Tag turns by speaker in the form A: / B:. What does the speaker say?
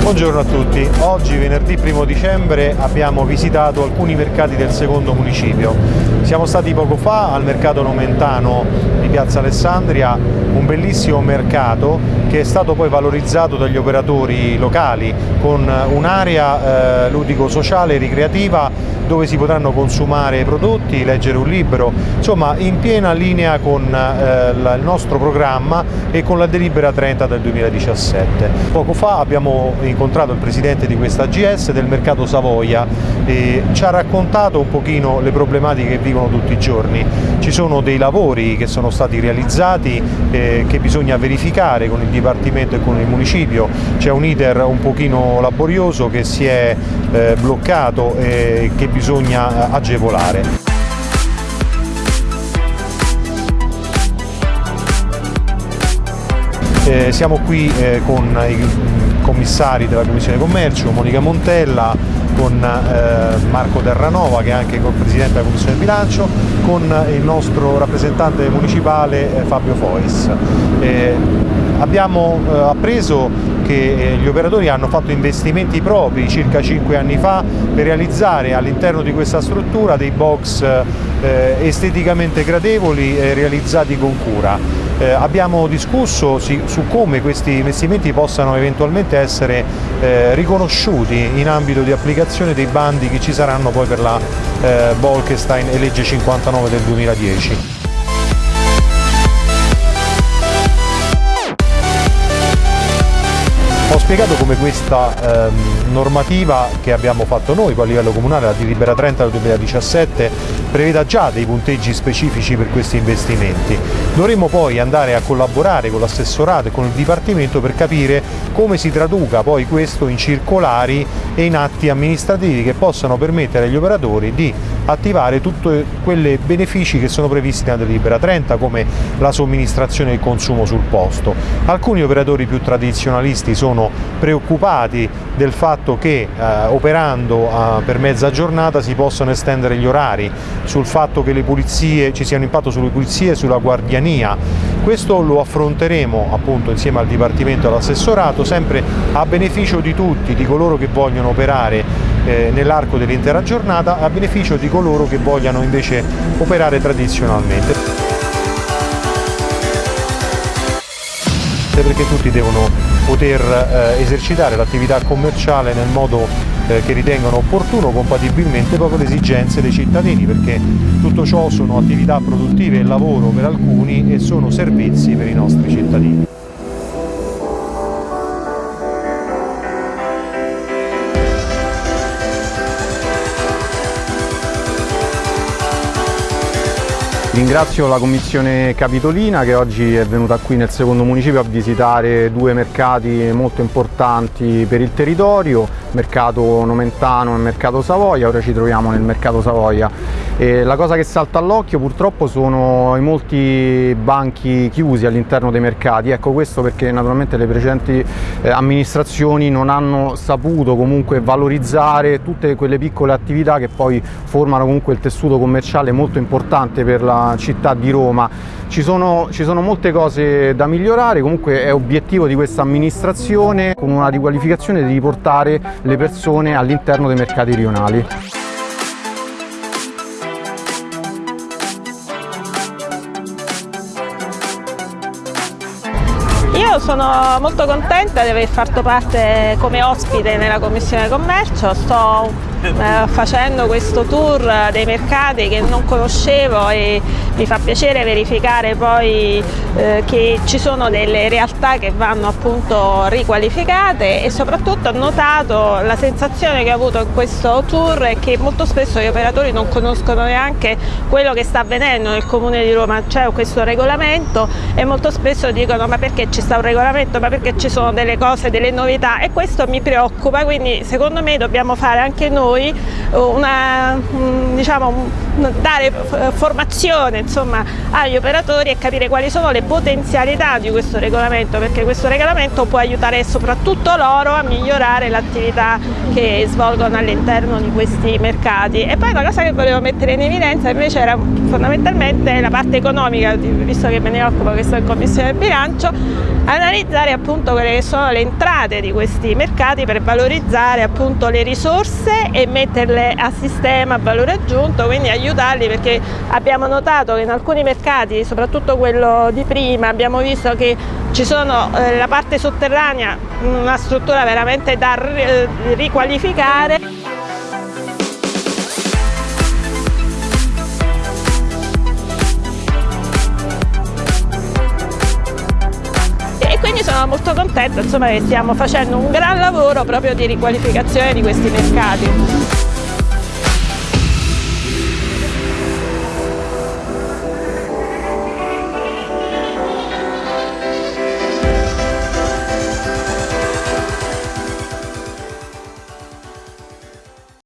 A: Buongiorno a tutti, oggi venerdì 1 dicembre abbiamo visitato alcuni mercati del secondo municipio. Siamo stati poco fa al mercato nomentano di Piazza Alessandria, un bellissimo mercato che è stato poi valorizzato dagli operatori locali con un'area eh, ludico-sociale e ricreativa dove si potranno consumare prodotti, leggere un libro, insomma in piena linea con eh, il nostro programma e con la delibera 30 del 2017. Poco fa abbiamo incontrato il presidente di questa AGS del mercato Savoia e ci ha raccontato un pochino le problematiche che vivono tutti i giorni. Ci sono dei lavori che sono stati realizzati eh, che bisogna verificare con il Dipartimento e con il Municipio, c'è un iter un pochino laborioso che si è eh, bloccato e che bisogna eh, agevolare. Eh, siamo qui eh, con i commissari della Commissione Commercio, Monica Montella, con eh, Marco Terranova che è anche il Presidente della Commissione Bilancio, con il nostro rappresentante municipale eh, Fabio Fois. Eh, abbiamo appreso che gli operatori hanno fatto investimenti propri circa 5 anni fa per realizzare all'interno di questa struttura dei box esteticamente gradevoli realizzati con cura. Eh, abbiamo discusso si, su come questi investimenti possano eventualmente essere eh, riconosciuti in ambito di applicazione dei bandi che ci saranno poi per la eh, Bolkestein e legge 59 del 2010. Ho spiegato come questa ehm, normativa che abbiamo fatto noi a livello comunale, la delibera 30 del 2017, preveda già dei punteggi specifici per questi investimenti. Dovremmo poi andare a collaborare con l'assessorato e con il Dipartimento per capire come si traduca poi questo in circolari e in atti amministrativi che possano permettere agli operatori di attivare tutti quei benefici che sono previsti nella delibera 30 come la somministrazione e il consumo sul posto. Alcuni operatori più tradizionalisti sono preoccupati del fatto che eh, operando eh, per mezza giornata si possano estendere gli orari, sul fatto che pulizie, ci sia un impatto sulle pulizie e sulla guardiania. Questo lo affronteremo appunto insieme al Dipartimento e all'assessorato sempre a beneficio di tutti, di coloro che vogliono operare eh, nell'arco dell'intera giornata a beneficio di coloro che vogliano invece operare tradizionalmente. perché tutti devono poter eh, esercitare l'attività commerciale nel modo eh, che ritengano opportuno compatibilmente proprio le esigenze dei cittadini perché tutto ciò sono attività produttive e lavoro per alcuni e sono servizi per i nostri cittadini. Ringrazio la Commissione Capitolina che oggi è venuta qui nel secondo municipio a visitare due mercati molto importanti per il territorio, mercato Nomentano e mercato Savoia, ora ci troviamo nel mercato Savoia. E la cosa che salta all'occhio purtroppo sono i molti banchi chiusi all'interno dei mercati, ecco questo perché naturalmente le precedenti eh, amministrazioni non hanno saputo comunque valorizzare tutte quelle piccole attività che poi formano comunque il tessuto commerciale molto importante per la città di Roma. Ci sono, ci sono molte cose da migliorare, comunque è obiettivo di questa amministrazione con una riqualificazione di riportare le persone all'interno dei mercati rionali.
B: Io sono molto contenta di aver fatto parte come ospite nella Commissione Commercio, sto eh, facendo questo tour dei mercati che non conoscevo e mi fa piacere verificare poi eh, che ci sono delle realtà che vanno appunto riqualificate e soprattutto ho notato la sensazione che ho avuto in questo tour è che molto spesso gli operatori non conoscono neanche quello che sta avvenendo nel comune di Roma, c'è questo regolamento e molto spesso dicono ma perché ci sta un regolamento, ma perché ci sono delle cose, delle novità? E questo mi preoccupa, quindi secondo me dobbiamo fare anche noi una, diciamo, dare formazione insomma, agli operatori e capire quali sono le potenzialità di questo regolamento perché questo regolamento può aiutare soprattutto loro a migliorare l'attività che svolgono all'interno di questi mercati. E poi una cosa che volevo mettere in evidenza invece era fondamentalmente la parte economica visto che me ne occupo che sono in commissione bilancio analizzare appunto quelle che sono le entrate di questi mercati per valorizzare appunto le risorse e metterle a sistema a valore aggiunto quindi aiutarli perché abbiamo notato che in alcuni mercati soprattutto quello di prima abbiamo visto che ci sono eh, la parte sotterranea una struttura veramente da eh, riqualificare sono molto contenta insomma, che stiamo facendo un gran lavoro proprio di riqualificazione di questi mercati.